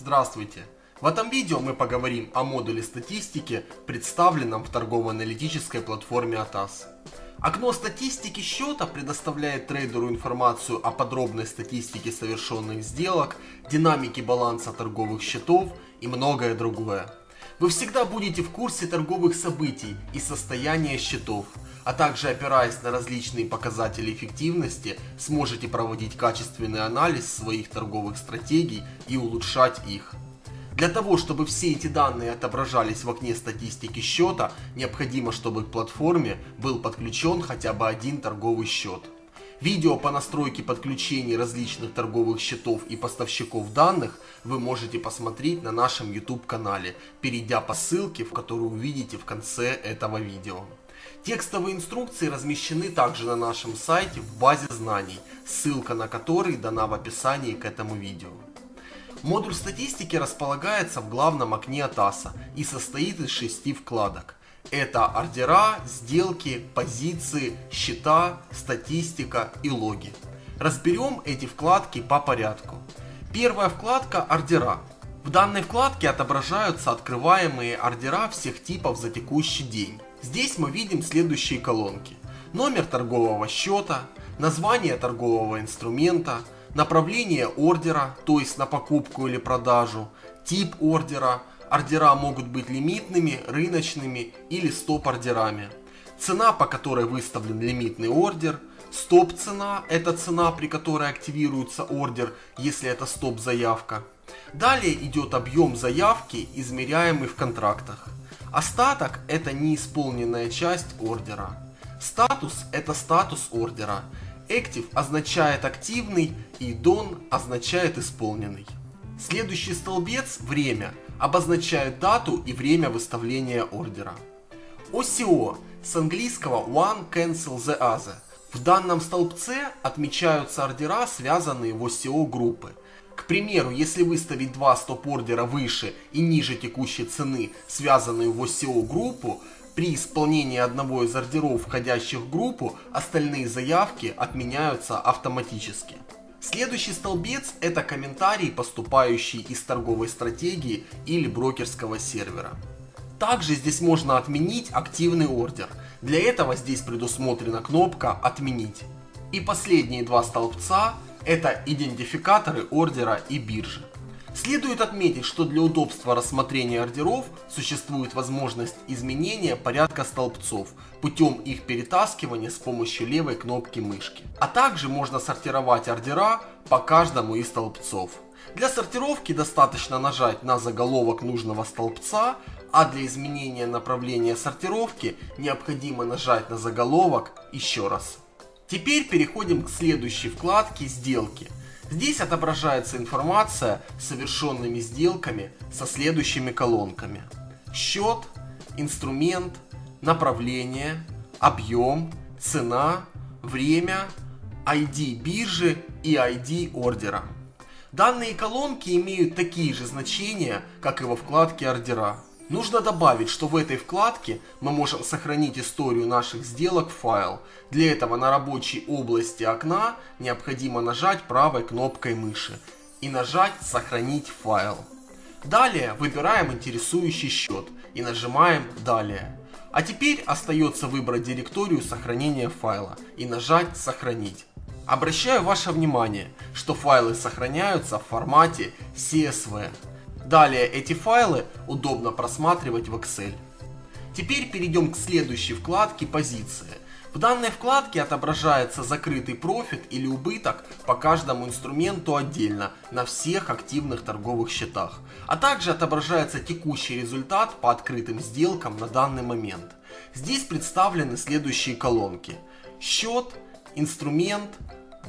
Здравствуйте! В этом видео мы поговорим о модуле статистики, представленном в торгово-аналитической платформе ATAS. Окно статистики счета предоставляет трейдеру информацию о подробной статистике совершенных сделок, динамике баланса торговых счетов и многое другое. Вы всегда будете в курсе торговых событий и состояния счетов, а также опираясь на различные показатели эффективности, сможете проводить качественный анализ своих торговых стратегий и улучшать их. Для того, чтобы все эти данные отображались в окне статистики счета, необходимо, чтобы к платформе был подключен хотя бы один торговый счет. Видео по настройке подключений различных торговых счетов и поставщиков данных вы можете посмотреть на нашем YouTube канале, перейдя по ссылке, в которую увидите в конце этого видео. Текстовые инструкции размещены также на нашем сайте в базе знаний, ссылка на который дана в описании к этому видео. Модуль статистики располагается в главном окне ATAS и состоит из шести вкладок. Это ордера, сделки, позиции, счета, статистика и логи. Разберем эти вкладки по порядку. Первая вкладка ордера. В данной вкладке отображаются открываемые ордера всех типов за текущий день. Здесь мы видим следующие колонки. Номер торгового счета, название торгового инструмента, направление ордера, то есть на покупку или продажу, тип ордера, ордера могут быть лимитными, рыночными или стоп-ордерами. Цена, по которой выставлен лимитный ордер, стоп-цена – это цена, при которой активируется ордер, если это стоп-заявка. Далее идет объем заявки, измеряемый в контрактах. Остаток – это неисполненная часть ордера. Статус – это статус ордера. Active означает активный и Done означает исполненный. Следующий столбец – время – обозначает дату и время выставления ордера. OCO с английского One Cancel the Other. В данном столбце отмечаются ордера, связанные в OCO группы. К примеру, если выставить два стоп-ордера выше и ниже текущей цены, связанные в OCO группу, при исполнении одного из ордеров, входящих в группу, остальные заявки отменяются автоматически. Следующий столбец это комментарии, поступающие из торговой стратегии или брокерского сервера. Также здесь можно отменить активный ордер. Для этого здесь предусмотрена кнопка «Отменить». И последние два столбца это идентификаторы ордера и биржи. Следует отметить, что для удобства рассмотрения ордеров существует возможность изменения порядка столбцов путем их перетаскивания с помощью левой кнопки мышки. А также можно сортировать ордера по каждому из столбцов. Для сортировки достаточно нажать на заголовок нужного столбца, а для изменения направления сортировки необходимо нажать на заголовок еще раз. Теперь переходим к следующей вкладке «Сделки». Здесь отображается информация с совершенными сделками со следующими колонками. Счет, инструмент, направление, объем, цена, время, ID биржи и ID ордера. Данные колонки имеют такие же значения, как и во вкладке ордера. Нужно добавить, что в этой вкладке мы можем сохранить историю наших сделок в файл. Для этого на рабочей области окна необходимо нажать правой кнопкой мыши и нажать «Сохранить файл». Далее выбираем интересующий счет и нажимаем «Далее». А теперь остается выбрать директорию сохранения файла и нажать «Сохранить». Обращаю ваше внимание, что файлы сохраняются в формате CSV. Далее эти файлы удобно просматривать в Excel. Теперь перейдем к следующей вкладке позиции. В данной вкладке отображается закрытый профит или убыток по каждому инструменту отдельно на всех активных торговых счетах. А также отображается текущий результат по открытым сделкам на данный момент. Здесь представлены следующие колонки. Счет, инструмент,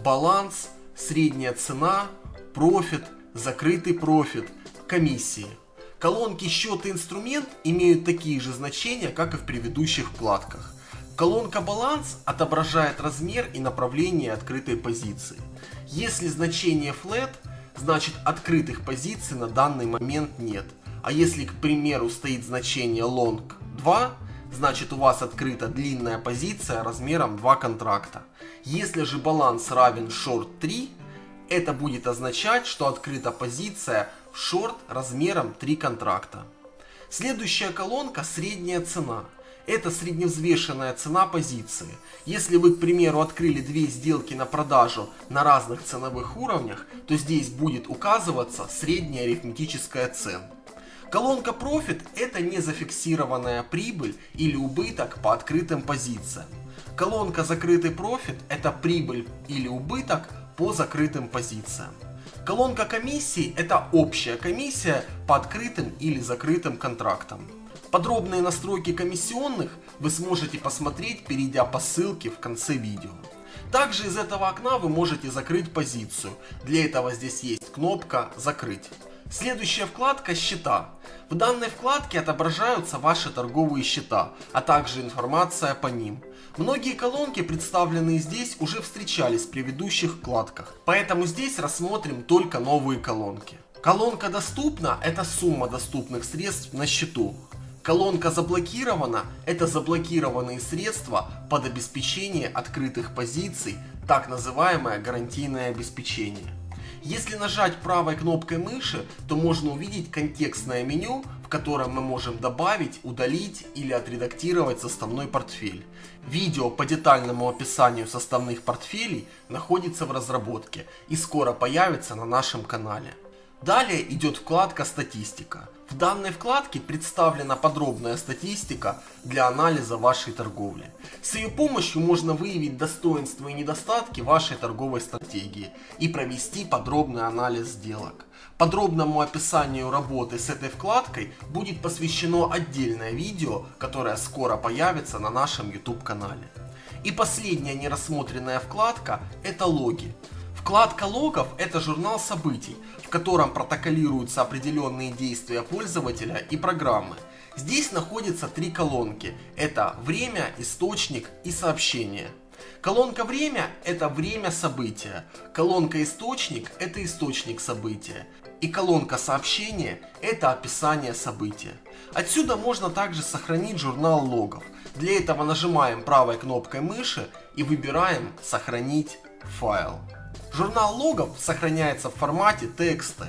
баланс, средняя цена, профит, закрытый профит, комиссии. Колонки счет и инструмент имеют такие же значения, как и в предыдущих вкладках. Колонка баланс отображает размер и направление открытой позиции. Если значение flat, значит открытых позиций на данный момент нет. А если, к примеру, стоит значение long 2, значит у вас открыта длинная позиция размером 2 контракта. Если же баланс равен short 3, это будет означать, что открыта позиция шорт размером 3 контракта. Следующая колонка средняя цена. Это средневзвешенная цена позиции. Если вы, к примеру, открыли две сделки на продажу на разных ценовых уровнях, то здесь будет указываться средняя арифметическая цена. Колонка Profit это не зафиксированная прибыль или убыток по открытым позициям. Колонка Закрытый профит это прибыль или убыток по закрытым позициям. Колонка комиссии это общая комиссия по открытым или закрытым контрактам. Подробные настройки комиссионных вы сможете посмотреть, перейдя по ссылке в конце видео. Также из этого окна вы можете закрыть позицию. Для этого здесь есть кнопка «Закрыть». Следующая вкладка «Счета». В данной вкладке отображаются ваши торговые счета, а также информация по ним. Многие колонки, представленные здесь, уже встречались в предыдущих вкладках, поэтому здесь рассмотрим только новые колонки. Колонка «Доступна» – это сумма доступных средств на счету. Колонка заблокирована – это заблокированные средства под обеспечение открытых позиций, так называемое гарантийное обеспечение. Если нажать правой кнопкой мыши, то можно увидеть контекстное меню, в котором мы можем добавить, удалить или отредактировать составной портфель. Видео по детальному описанию составных портфелей находится в разработке и скоро появится на нашем канале. Далее идет вкладка «Статистика». В данной вкладке представлена подробная статистика для анализа вашей торговли. С ее помощью можно выявить достоинства и недостатки вашей торговой стратегии и провести подробный анализ сделок. Подробному описанию работы с этой вкладкой будет посвящено отдельное видео, которое скоро появится на нашем YouTube канале. И последняя нерассмотренная вкладка это логи. Вкладка логов – это журнал событий, в котором протоколируются определенные действия пользователя и программы. Здесь находятся три колонки. Это время, источник и сообщение. Колонка время – это время события. Колонка источник – это источник события. И колонка сообщения – это описание события. Отсюда можно также сохранить журнал логов. Для этого нажимаем правой кнопкой мыши и выбираем «Сохранить файл». Журнал логов сохраняется в формате TXT.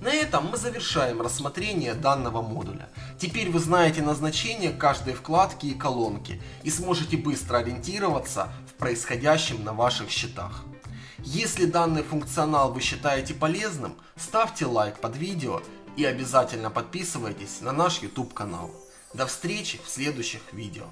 На этом мы завершаем рассмотрение данного модуля. Теперь вы знаете назначение каждой вкладки и колонки и сможете быстро ориентироваться в происходящем на ваших счетах. Если данный функционал вы считаете полезным, ставьте лайк под видео и обязательно подписывайтесь на наш YouTube канал. До встречи в следующих видео.